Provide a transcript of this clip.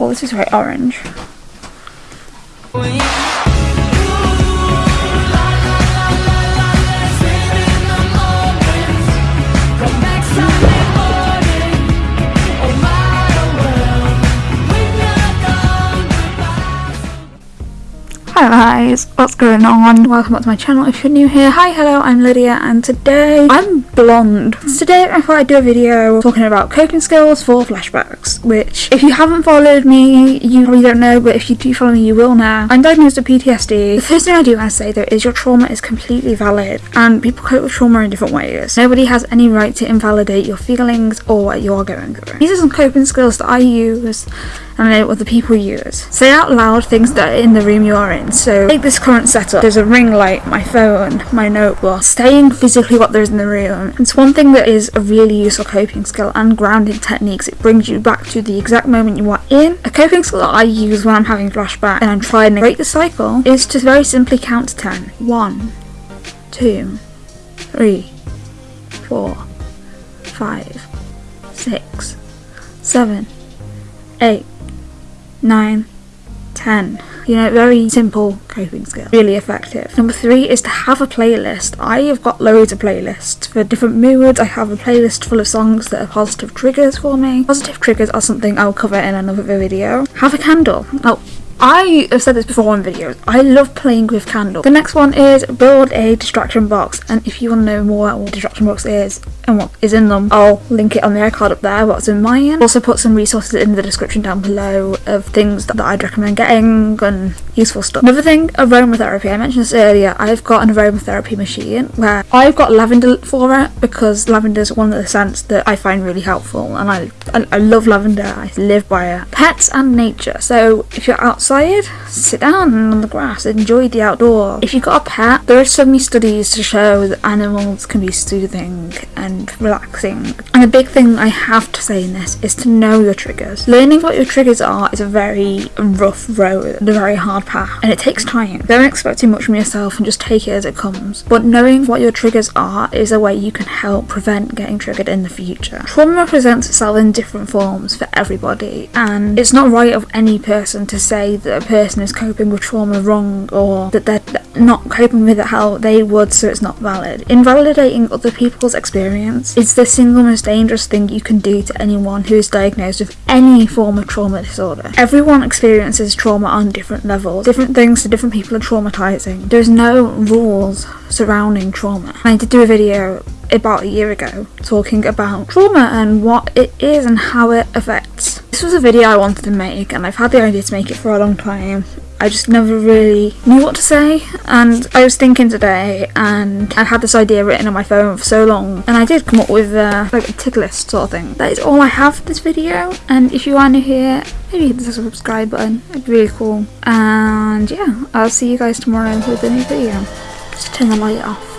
Well, this is very orange. Hi guys, what's going on? Welcome back to my channel if you're new here. Hi, hello, I'm Lydia and today I'm blonde. Today I thought I'd do a video talking about coping skills for flashbacks, which if you haven't followed me, you probably don't know, but if you do follow me, you will now. I'm diagnosed with PTSD. The first thing I do want to say though is your trauma is completely valid and people cope with trauma in different ways. Nobody has any right to invalidate your feelings or what you're going through. These are some coping skills that I use and I know what the people use. Say out loud things that are in the room you're in. So take this current setup. There's a ring light, my phone, my notebook. Staying physically what there is in the room. It's one thing that is a really useful coping skill and grounding techniques. It brings you back to the exact moment you are in. A coping skill that I use when I'm having flashback and I'm trying to break the cycle is to very simply count to 10. 1, 2, 3, 4, 5, 6, 7, 8, nine, ten. You know, very simple coping skill. Really effective. Number three is to have a playlist. I have got loads of playlists for different moods. I have a playlist full of songs that are positive triggers for me. Positive triggers are something I'll cover in another video. Have a candle. Oh, I have said this before in videos, I love playing with candles. The next one is build a distraction box and if you want to know more about what distraction box is and what is in them, I'll link it on the iCard up there, what's in mine. Also put some resources in the description down below of things that, that I'd recommend getting and useful stuff. Another thing, aromatherapy. I mentioned this earlier, I've got an aromatherapy machine where I've got lavender for it because lavender is one of the scents that I find really helpful and I, I, I love lavender, I live by it. Pets and nature. So if you're outside sit down on the grass, enjoy the outdoors. If you've got a pet, there are so many studies to show that animals can be soothing and relaxing. And the big thing I have to say in this is to know your triggers. Learning what your triggers are is a very rough road a very hard path, and it takes time. Don't expect too much from yourself and just take it as it comes. But knowing what your triggers are is a way you can help prevent getting triggered in the future. Trauma presents itself in different forms for everybody, and it's not right of any person to say that a person is coping with trauma wrong or that they're not coping with it how they would so it's not valid. Invalidating other people's experience is the single most dangerous thing you can do to anyone who is diagnosed with any form of trauma disorder. Everyone experiences trauma on different levels. Different things to different people are traumatizing. There's no rules surrounding trauma. I did do a video about a year ago talking about trauma and what it is and how it affects. This was a video I wanted to make and I've had the idea to make it for a long time. I just never really knew what to say and I was thinking today and I had this idea written on my phone for so long and I did come up with uh, like a tick list sort of thing. That is all I have for this video and if you are new here maybe hit the subscribe button, it'd be really cool and yeah I'll see you guys tomorrow with a new video. Just turn the light off.